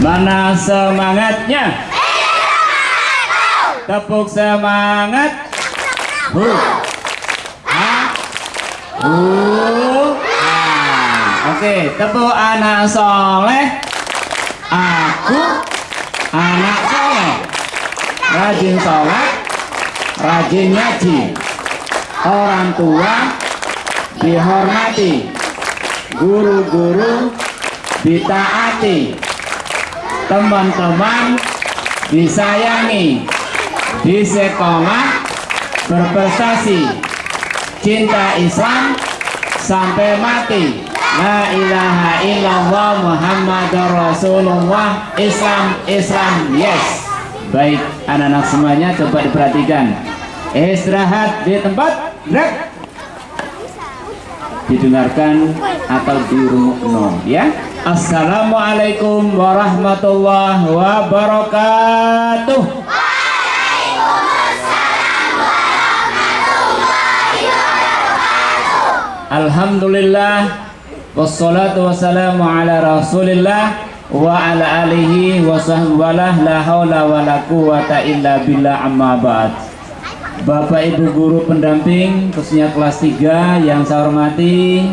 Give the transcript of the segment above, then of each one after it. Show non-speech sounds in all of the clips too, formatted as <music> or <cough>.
Mana semangatnya? Tepuk semangat. Hu. Ha. Hu. Ha. Oke, tepuk anak soleh. Aku anak soleh. Rajin sholat, rajin ngaji. Orang tua dihormati. Guru-guru ditaati. Teman-teman disayangi di sekolah berprestasi. Cinta Islam sampai mati. La ilaha illallah Muhammad Rasulullah. Islam Islam yes. Baik anak-anak semuanya coba diperhatikan. Istirahat di tempat gerak didengarkan atau dirungokno ya Assalamualaikum warahmatullahi wabarakatuh. Alhamdulillah Wassalatu wassalamu ala rasulillah Wa ala alihi wa sahbihi La hawla wa la quwata illa billah amma ba'd. Bapak Ibu Guru Pendamping khususnya kelas 3 yang saya hormati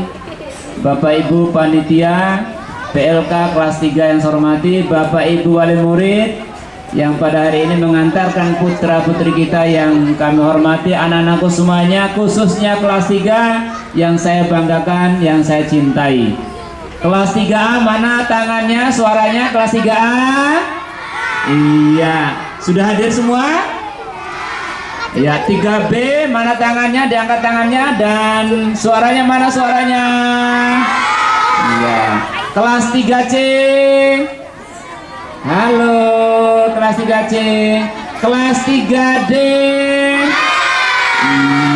Bapak Ibu Panitia PLK kelas 3 yang saya hormati Bapak Ibu Wali Murid yang pada hari ini mengantarkan putra putri kita yang kami hormati anak-anakku semuanya khususnya kelas 3 yang saya banggakan yang saya cintai. Kelas 3A mana tangannya suaranya? Kelas 3A iya. Sudah hadir semua? Ya 3B mana tangannya? Diangkat tangannya dan suaranya mana suaranya? Iya kelas 3C Halo kelas 3C kelas 3D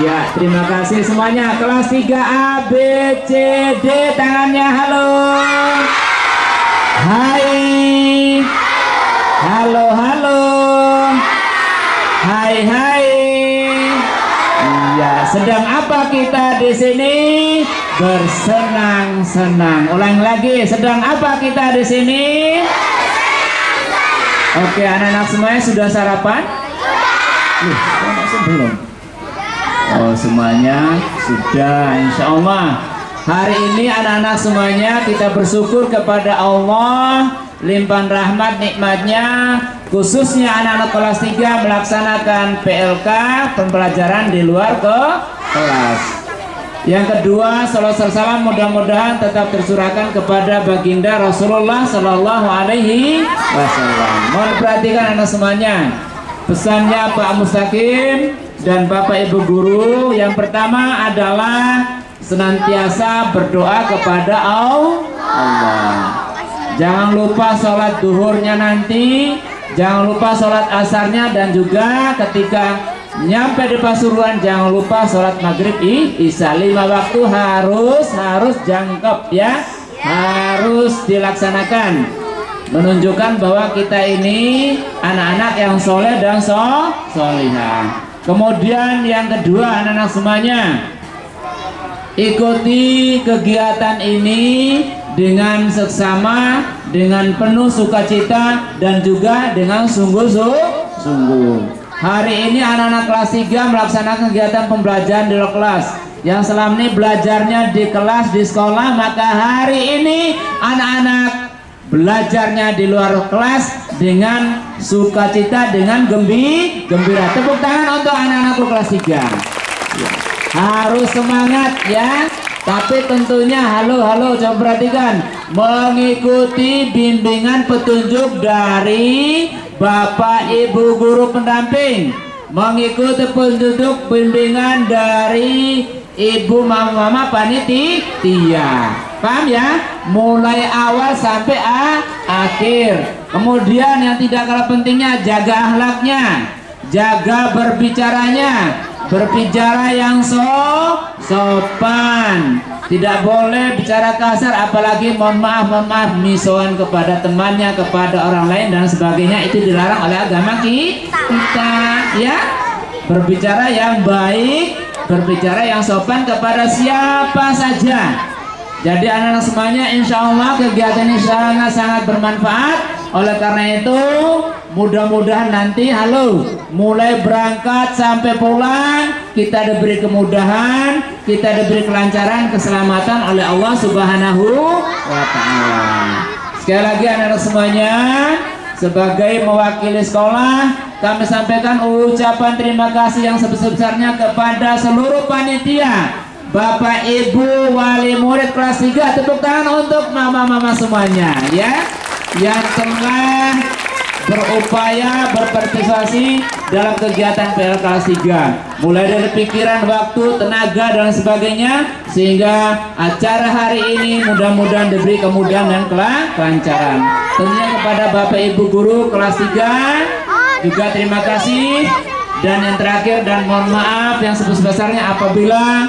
Iya terima kasih semuanya. Kelas 3A B C D tangannya halo. Hai. Halo halo. Hai hai. Iya, sedang apa kita di sini? Bersenang-senang. Ulang lagi, sedang apa kita di sini? Oke, anak-anak semuanya sudah sarapan? Belum? Oh, semuanya sudah, insya Allah. Hari ini anak-anak semuanya kita bersyukur kepada Allah limpahan rahmat nikmatnya khususnya anak-anak kelas 3 melaksanakan PLK pembelajaran di luar ke kelas yang kedua salam salam mudah-mudahan tetap tersurahkan kepada baginda Rasulullah Shallallahu Alaihi Wasallam. Mohon perhatikan anak semuanya. Pesannya Pak Mustaqim dan Bapak Ibu Guru yang pertama adalah senantiasa berdoa kepada Allah. Jangan lupa sholat duhurnya nanti Jangan lupa sholat asarnya dan juga ketika nyampe di Pasuruan jangan lupa sholat maghrib isya. Lima waktu harus harus jangkep ya. Harus dilaksanakan. Menunjukkan bahwa kita ini anak-anak yang soleh dan so solihah. Kemudian yang kedua anak-anak semuanya ikuti kegiatan ini dengan seksama, dengan penuh sukacita dan juga dengan sungguh-sungguh. Hari ini anak-anak kelas 3 melaksanakan kegiatan pembelajaran di luar kelas. Yang selama ini belajarnya di kelas di sekolah, maka hari ini anak-anak belajarnya di luar kelas dengan sukacita, dengan gembi, gembira. Tepuk tangan untuk anak-anakku kelas 3. Harus semangat ya tapi tentunya halo halo coba perhatikan mengikuti bimbingan petunjuk dari Bapak Ibu guru pendamping mengikuti petunjuk bimbingan dari Ibu mama-mama panitia. Paham ya? Mulai awal sampai a akhir. Kemudian yang tidak kalah pentingnya jaga akhlaknya jaga berbicaranya berbicara yang so sopan tidak boleh bicara kasar apalagi mohon maaf mohon maaf misoan kepada temannya kepada orang lain dan sebagainya. Itu dilarang oleh agama kita ya. Berbicara yang baik berbicara yang sopan kepada siapa saja. Jadi anak-anak semuanya insya Allah kegiatan ini sangat-sangat bermanfaat. Oleh karena itu mudah-mudahan nanti halo mulai berangkat sampai pulang kita diberi kemudahan kita diberi kelancaran keselamatan oleh Allah subhanahu wa ta'ala. Sekali lagi anak-anak semuanya sebagai mewakili sekolah kami sampaikan ucapan terima kasih yang sebesar-besarnya kepada seluruh panitia. Bapak Ibu wali murid kelas 3 tepuk tangan untuk mama-mama semuanya ya. Yang telah berupaya berpartisipasi dalam kegiatan PL kelas 3 mulai dari pikiran, waktu, tenaga dan sebagainya sehingga acara hari ini mudah-mudahan diberi kemudahan dan kelancaran. Tentunya kepada Bapak Ibu Guru kelas 3 juga terima kasih. Dan yang terakhir dan mohon maaf yang sebesar-besarnya apabila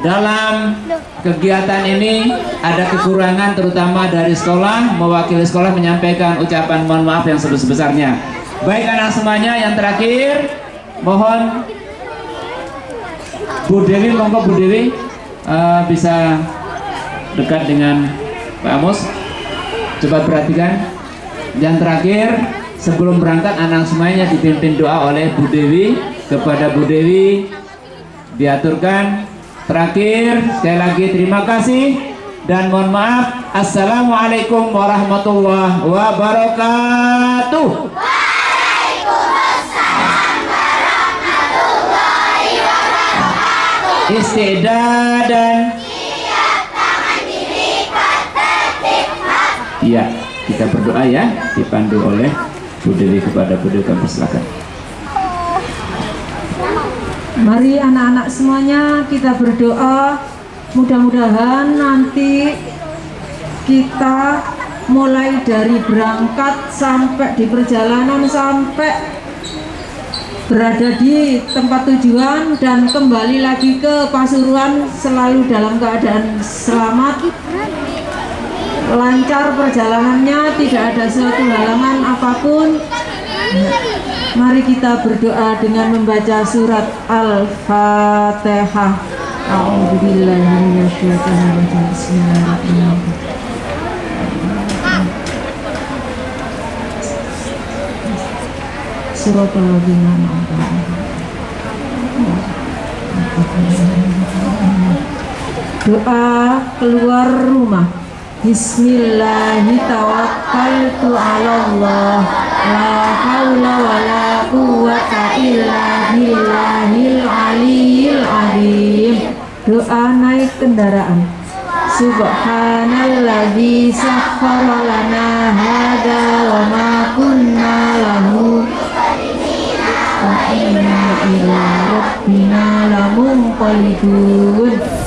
dalam kegiatan ini ada kekurangan terutama dari sekolah. Mewakili sekolah menyampaikan ucapan mohon maaf yang sebesar-besarnya. Baik anak semuanya yang terakhir mohon Bu Dewi monggo Bu Dewi uh, bisa dekat dengan Pak Amos. Coba perhatikan. Yang terakhir sebelum berangkat anak semuanya dipimpin doa oleh Bu Dewi. Kepada Bu Dewi diaturkan Terakhir, sekali lagi terima kasih dan mohon maaf. Assalamualaikum warahmatullahi wabarakatuh. Istidah dan Iya, kita berdoa ya, dipandu oleh Bu Dewi kepada Bu Dewi kami silakan. Mari anak-anak semuanya kita berdoa. Mudah-mudahan nanti kita mulai dari berangkat sampai di perjalanan sampai berada di tempat tujuan dan kembali lagi ke Pasuruan selalu dalam keadaan selamat. Lancar perjalanannya tidak ada suatu halangan apa pun Mari kita berdoa dengan membaca surat Al-Fatihah. Surat Doa keluar rumah. Bismillahirrahmanirrahim. Allah La haula wa la quwata illa billahil aliyil azim. Doa naik kendaraan. Subhanalladzi sakhkhara lana hada wa ma kunna lahu wa inna ila rabbina lamunqalibun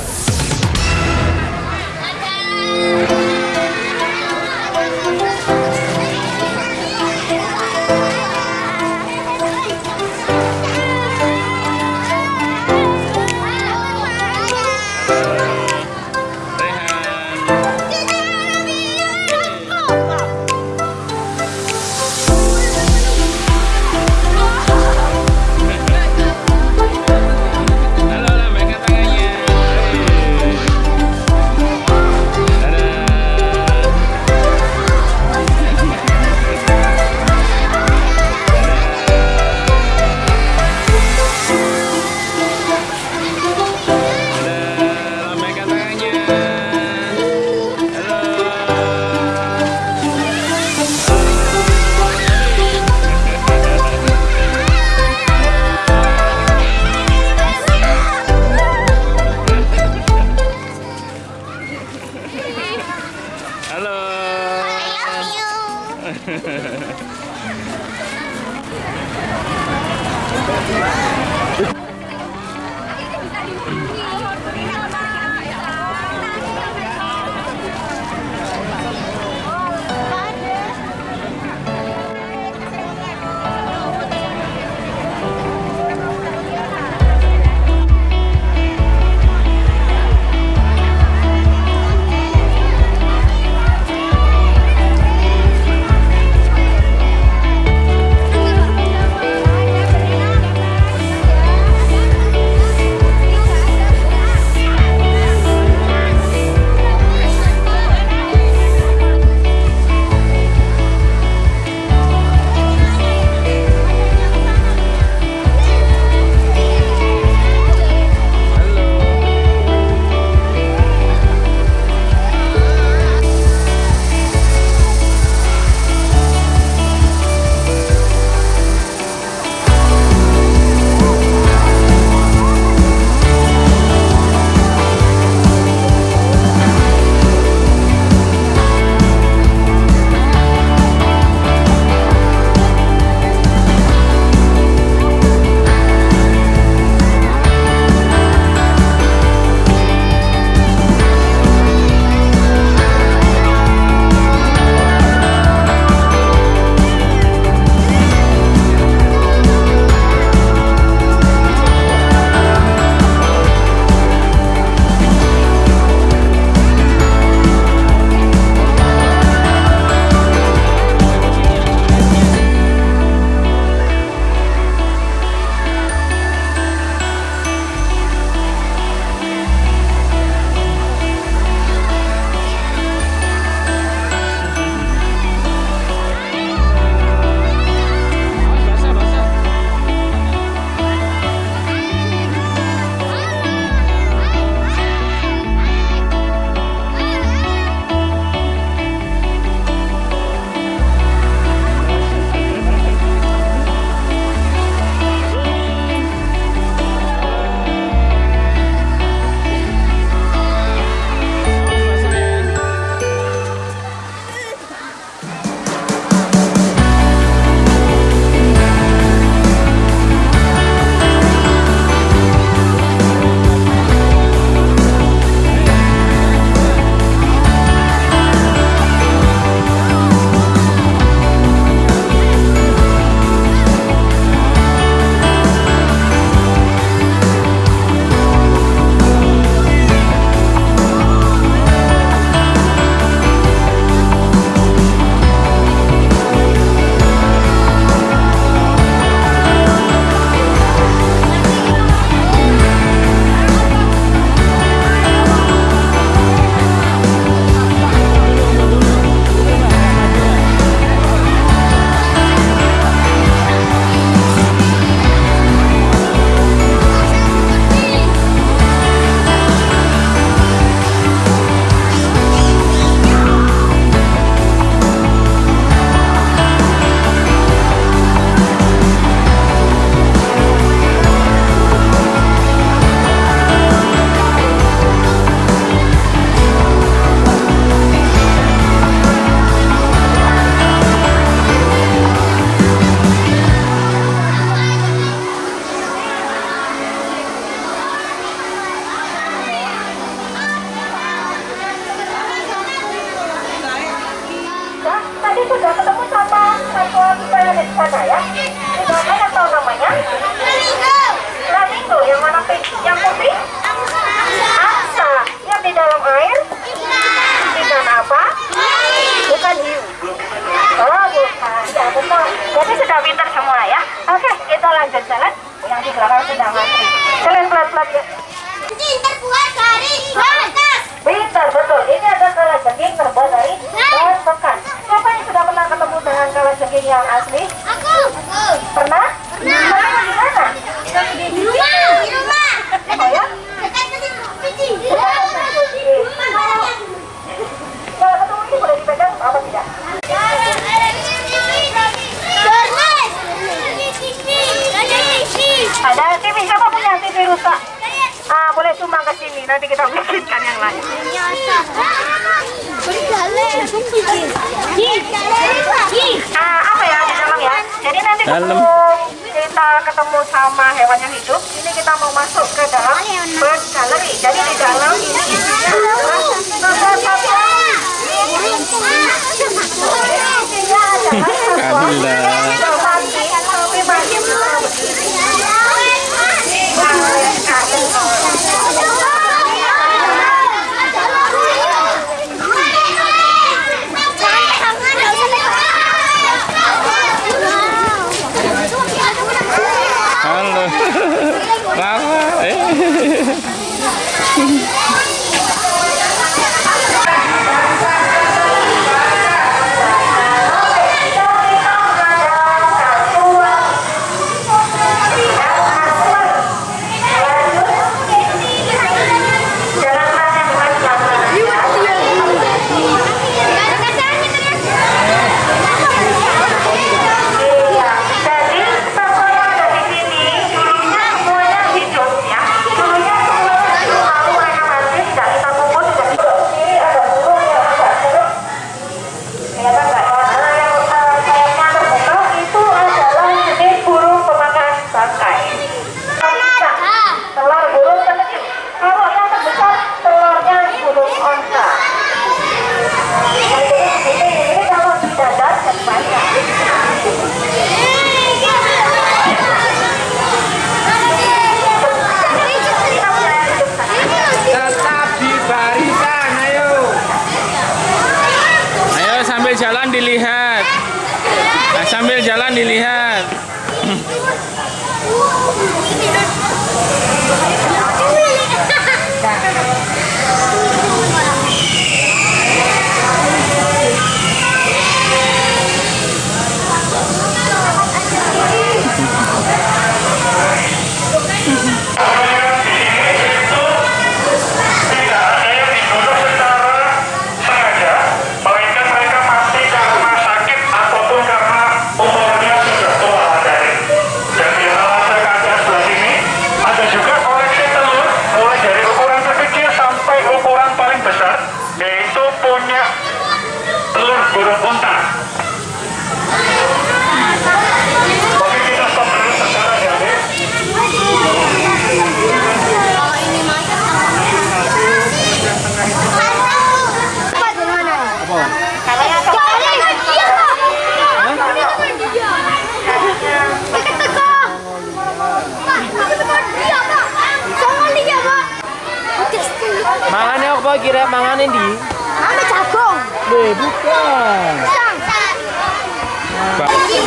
Kira-kira, mangane ini? Ame jagung. Weh, bukan.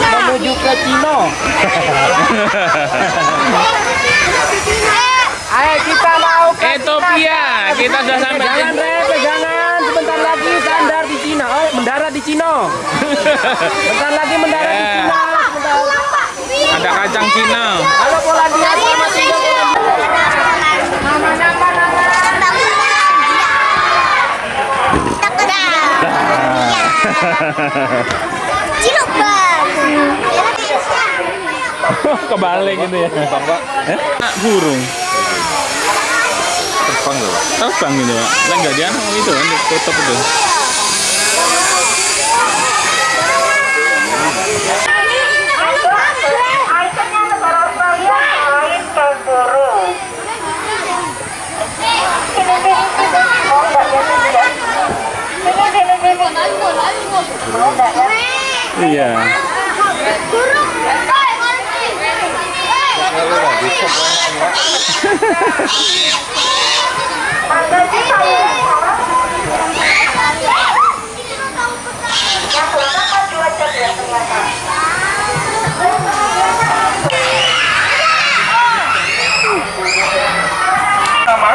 Menuju juga Cina. <laughs> Ayo kita mau ke Ethiopia. Kita sudah sampai. Jangan rep, jangan. Sebentar lagi sandar di Cina. Oh, mendarat di Cina. Sebentar lagi mendarat di Cina. Ada kacang Cina. Kalau Polandia sama Singapura. Cilok <laughs> Kebalik gitu ya. Terbang, Pak. Eh? burung. Terbang loh. Terbang gitu, Pak. Lah enggak dia itu kan tutup itu. Iya. Nama,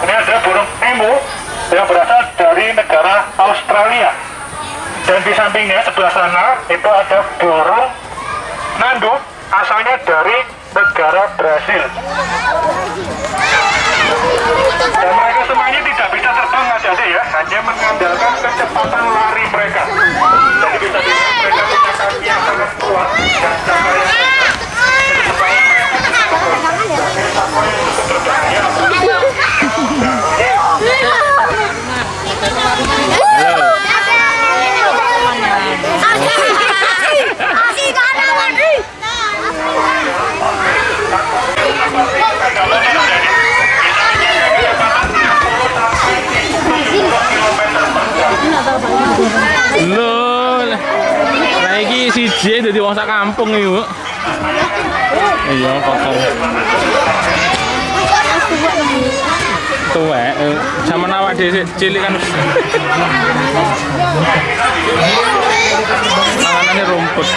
ini ada burung emu yang berasal dari negara Australia. Dan di sampingnya sebelah sana itu ada burung nanduk asalnya dari negara Brasil. Dan mereka semuanya tidak bisa terbang Mas Ade ya, hanya mengandalkan kecepatan lari mereka. Jadi bisa dilihat mereka punya kaki yang sangat kuat dan cara yang hebat. Jadi supaya mereka bisa Asik ada lagi. Lho. Lah iki siji dadi wong sak kampung iki, Bu. Iya, kotor. Tuwek, zaman awak dhewe cilik kan. Panganane rumput.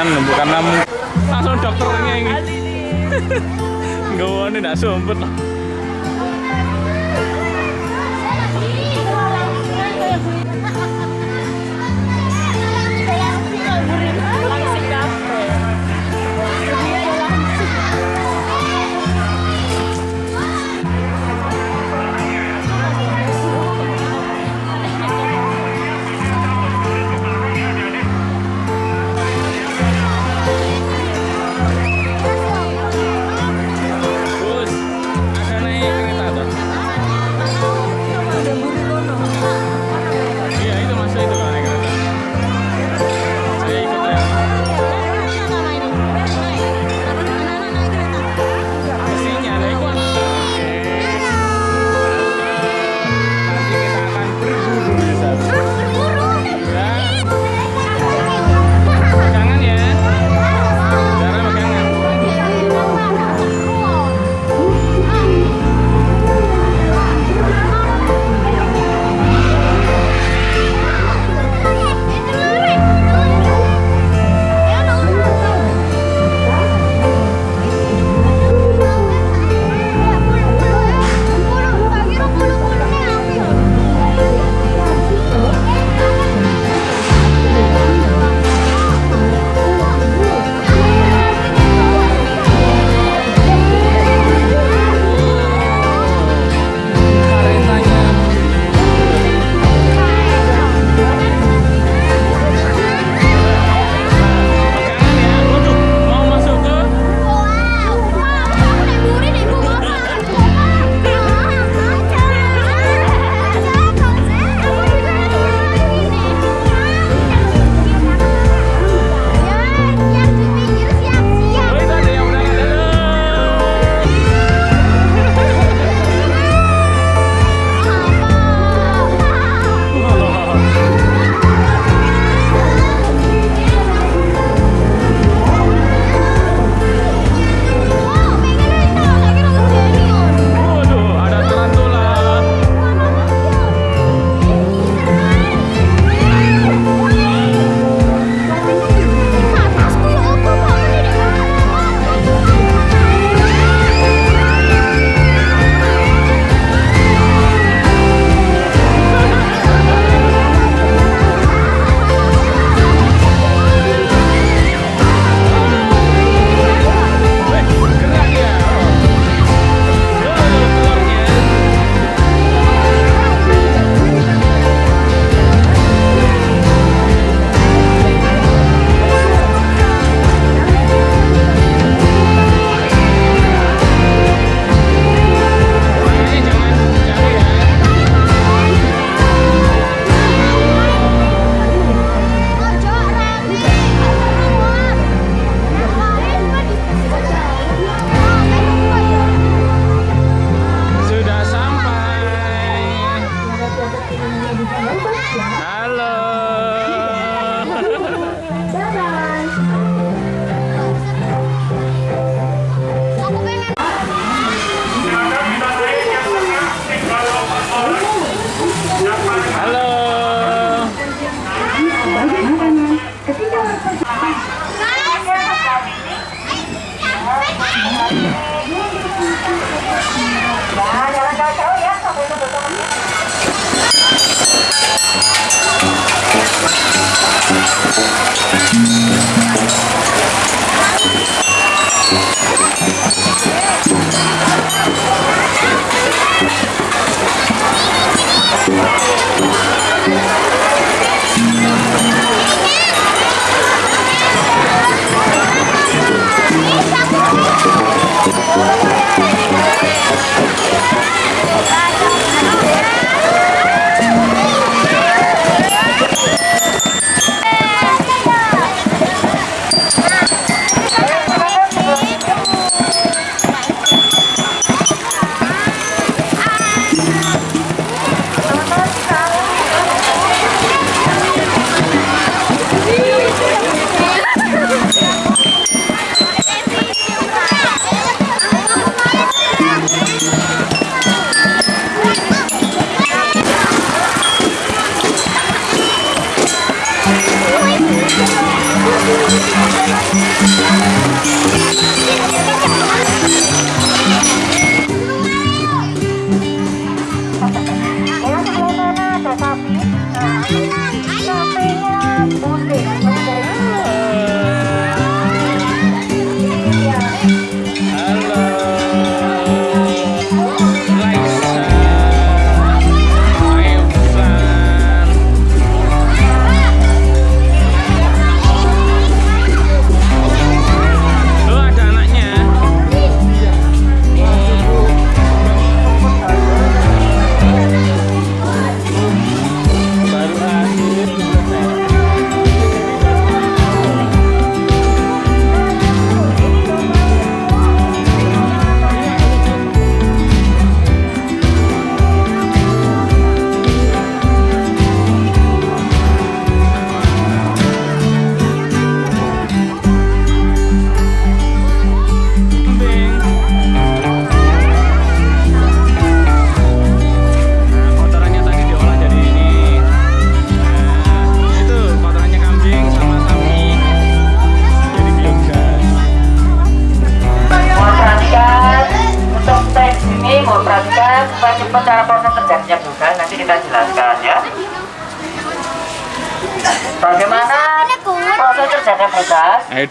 Anu bukan namu. Langsung dokternya ini. <laughs> Gawane ndak sumpet.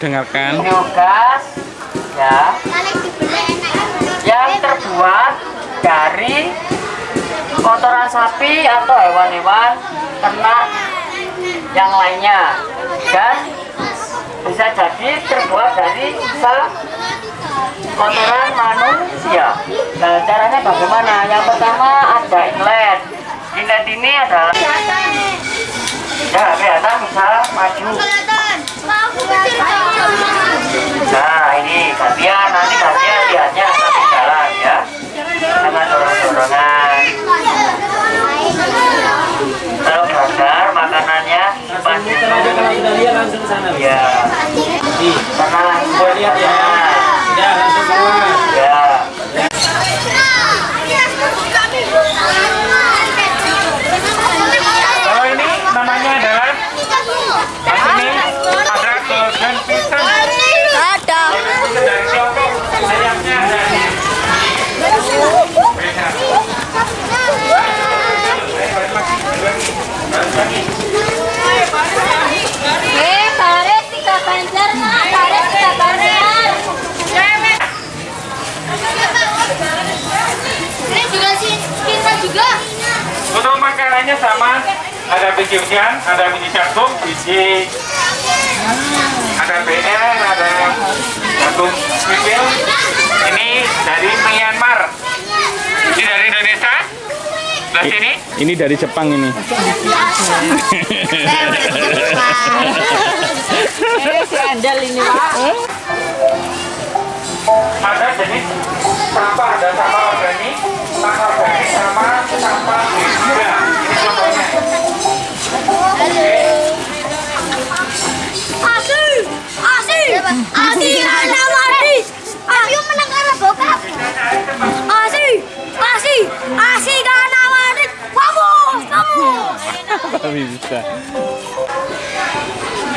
dengarkan. kecil-kecilnya ada biji jagung, biji ada BR, ada jagung kecil. Ini dari Myanmar. Ini dari Indonesia. Sebelah sini. Ini dari Jepang ini. Ini si ini, Pak. Ada jenis sampah, ada sampah organik, sampah organik sama sampah. Ini contohnya. Asih, asih, asih bokap. Karena mati. Bisa.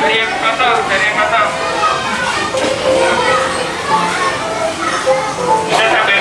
Dari yang dari yang sampai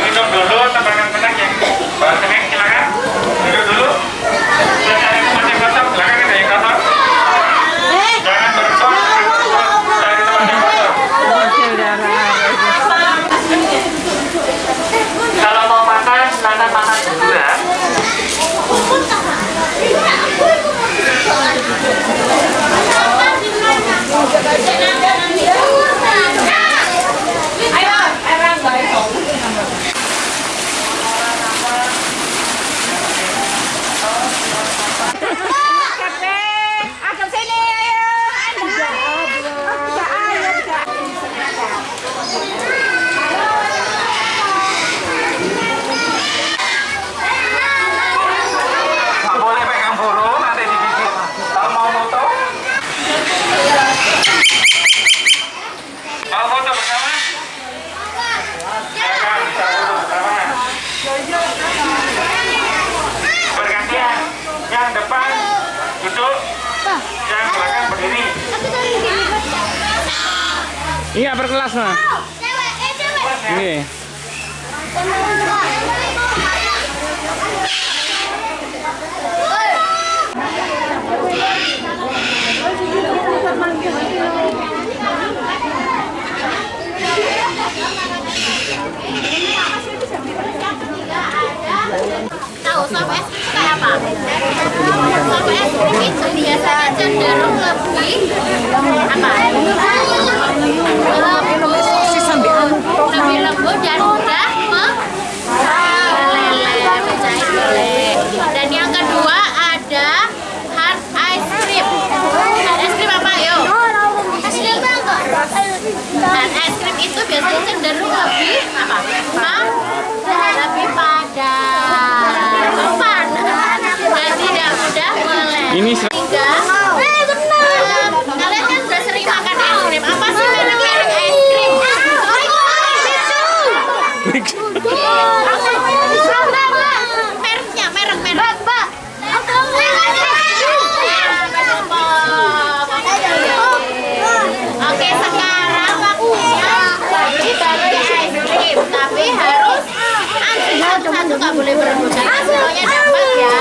nggak boleh berebutan. Semuanya dapat ya.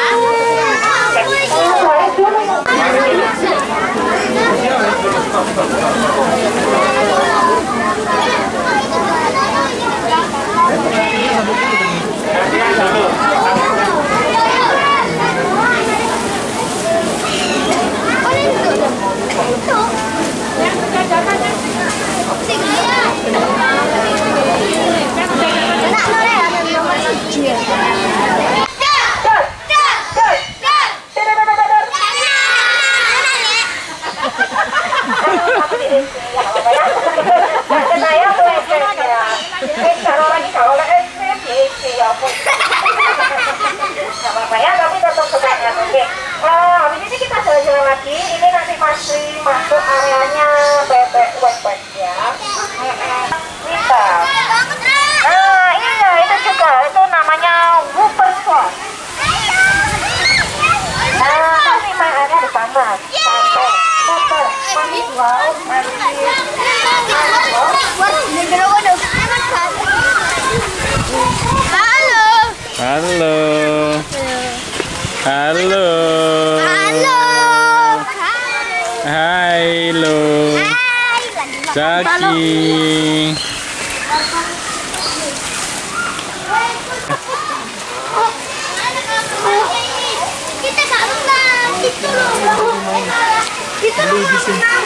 Saya boleh ya. Eh, kalau lagi kalau oleh es krim, ya ampun. Nggak apa-apa ya, tapi tetap semangat. Habis ini kita jalan-jalan lagi. Ini nanti masih masuk areanya bebek wet-wet ya. Bisa. Nah, iya itu juga. Itu namanya Whopper Sauce. Nah, tapi mainannya ada sama. Whopper, manis wow, manis. Halo. Halo. Halo. Halo. Hai lo. Itu loh.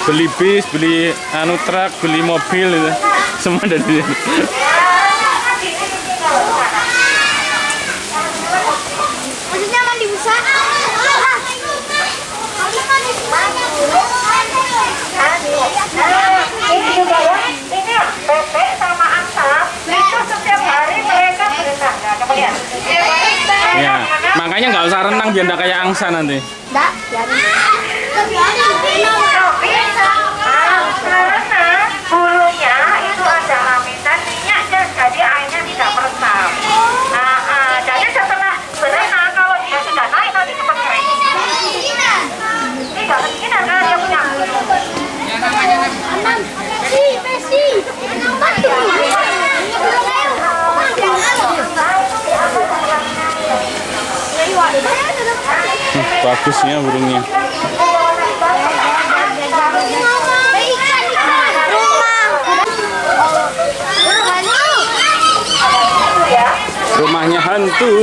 Beli bis, beli anu truk, beli mobil. Semua dari sini. Nah, ini juga ya, ini bebek sama asap, itu setiap hari mereka berenang. Nah, coba lihat. Setiap hari mereka Ya, berenang. makanya nggak usah renang biar nggak kayak angsa nanti. Tapi, nah, karena bulunya itu ada lapisan minyaknya, jadi airnya tidak meresap. Nah, ah, jadi setelah berenang, kalau dia sudah naik, nanti cepat kering. Ini nggak kedinginan kan dia punya. Hmm, bagusnya burungnya. Rumahnya hantu.